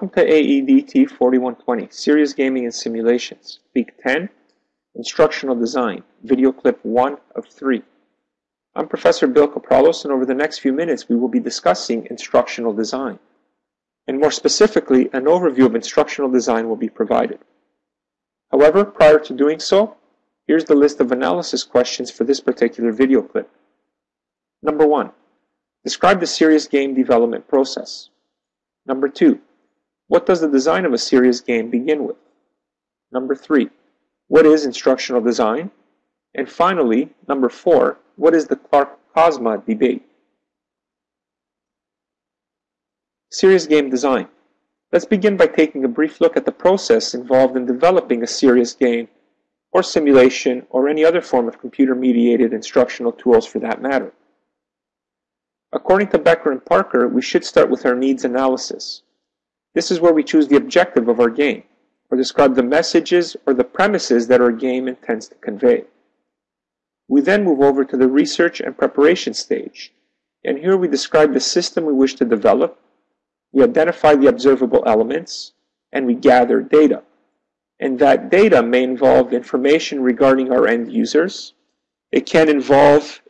Welcome to AEDT 4120, Serious Gaming and Simulations, Week 10, Instructional Design, video clip 1 of 3. I'm Professor Bill Kapralos, and over the next few minutes we will be discussing instructional design. And more specifically, an overview of instructional design will be provided. However, prior to doing so, here's the list of analysis questions for this particular video clip. Number 1. Describe the serious game development process. Number 2. What does the design of a serious game begin with? Number three, what is instructional design? And finally, number four, what is the Clark-Kozma debate? Serious game design. Let's begin by taking a brief look at the process involved in developing a serious game, or simulation, or any other form of computer-mediated instructional tools for that matter. According to Becker and Parker, we should start with our needs analysis. This is where we choose the objective of our game, or describe the messages or the premises that our game intends to convey. We then move over to the research and preparation stage, and here we describe the system we wish to develop, we identify the observable elements, and we gather data. And that data may involve information regarding our end users. It can involve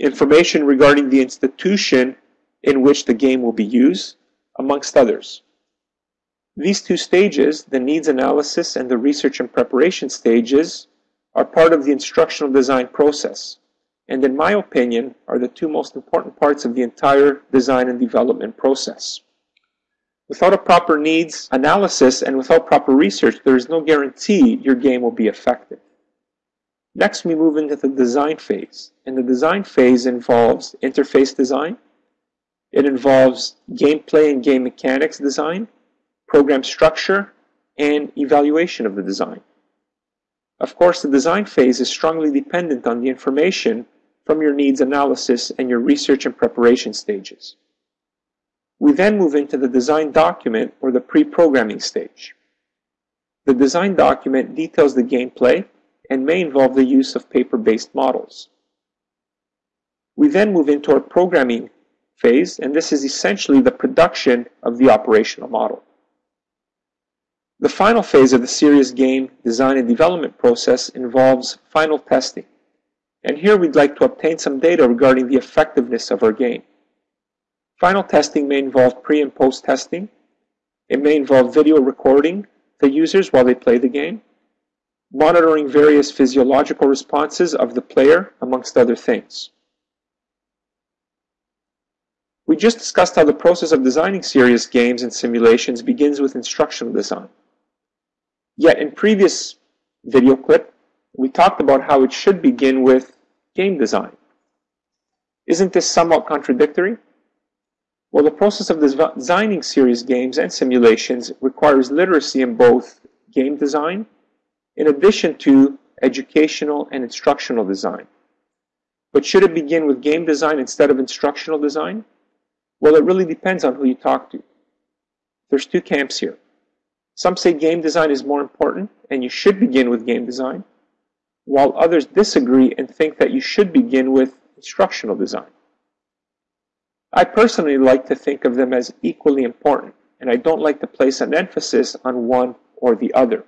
information regarding the institution in which the game will be used amongst others. These two stages, the needs analysis and the research and preparation stages, are part of the instructional design process, and in my opinion, are the two most important parts of the entire design and development process. Without a proper needs analysis and without proper research, there is no guarantee your game will be effective. Next, we move into the design phase, and the design phase involves interface design, it involves gameplay and game mechanics design, program structure, and evaluation of the design. Of course, the design phase is strongly dependent on the information from your needs analysis and your research and preparation stages. We then move into the design document or the pre-programming stage. The design document details the gameplay and may involve the use of paper-based models. We then move into our programming phase, and this is essentially the production of the operational model. The final phase of the serious game design and development process involves final testing. And here we'd like to obtain some data regarding the effectiveness of our game. Final testing may involve pre and post testing. It may involve video recording the users while they play the game, monitoring various physiological responses of the player, amongst other things. We just discussed how the process of designing serious games and simulations begins with instructional design. Yet in previous video clip, we talked about how it should begin with game design. Isn't this somewhat contradictory? Well, the process of designing serious games and simulations requires literacy in both game design, in addition to educational and instructional design. But should it begin with game design instead of instructional design? Well, it really depends on who you talk to. There's two camps here. Some say game design is more important and you should begin with game design, while others disagree and think that you should begin with instructional design. I personally like to think of them as equally important, and I don't like to place an emphasis on one or the other.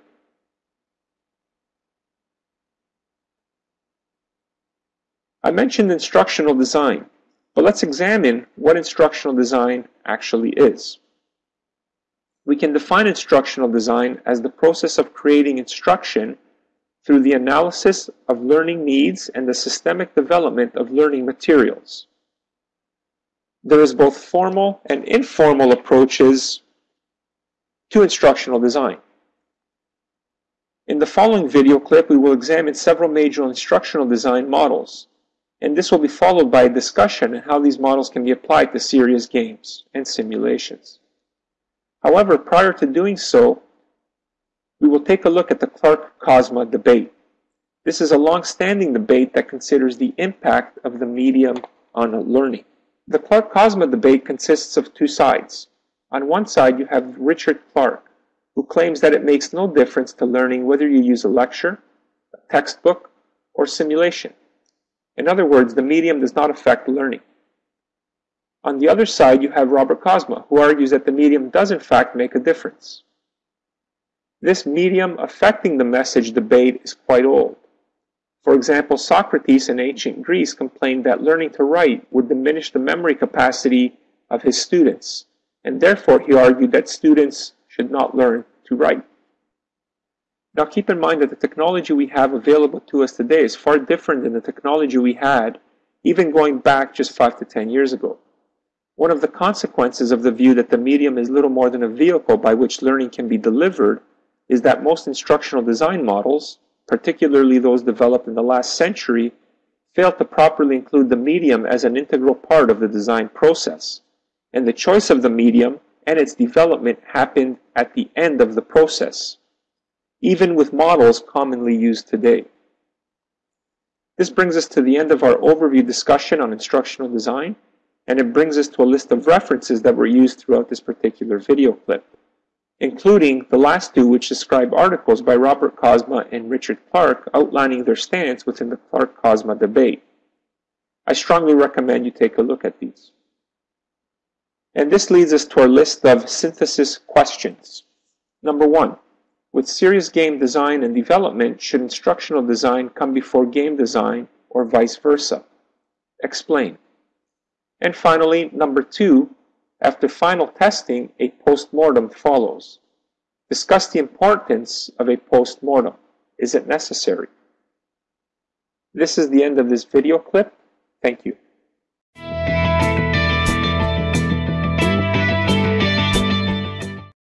I mentioned instructional design. But let's examine what instructional design actually is. We can define instructional design as the process of creating instruction through the analysis of learning needs and the systemic development of learning materials. There is both formal and informal approaches to instructional design. In the following video clip, we will examine several major instructional design models and this will be followed by a discussion on how these models can be applied to serious games and simulations. However, prior to doing so, we will take a look at the Clark-Kozma debate. This is a long-standing debate that considers the impact of the medium on learning. The Clark-Kozma debate consists of two sides. On one side, you have Richard Clark, who claims that it makes no difference to learning whether you use a lecture, a textbook, or simulation. In other words, the medium does not affect learning. On the other side, you have Robert Kozma, who argues that the medium does in fact make a difference. This medium affecting the message debate is quite old. For example, Socrates in ancient Greece complained that learning to write would diminish the memory capacity of his students, and therefore he argued that students should not learn to write. Now keep in mind that the technology we have available to us today is far different than the technology we had even going back just 5 to 10 years ago. One of the consequences of the view that the medium is little more than a vehicle by which learning can be delivered is that most instructional design models, particularly those developed in the last century, fail to properly include the medium as an integral part of the design process, and the choice of the medium and its development happened at the end of the process, even with models commonly used today. This brings us to the end of our overview discussion on instructional design, and it brings us to a list of references that were used throughout this particular video clip, including the last two which describe articles by Robert Kozma and Richard Clark outlining their stance within the Clark-Kozma debate. I strongly recommend you take a look at these. And this leads us to our list of synthesis questions. Number one, with serious game design and development, should instructional design come before game design or vice versa? Explain. And finally, number two, after final testing, a postmortem follows. Discuss the importance of a postmortem. Is it necessary? This is the end of this video clip. Thank you.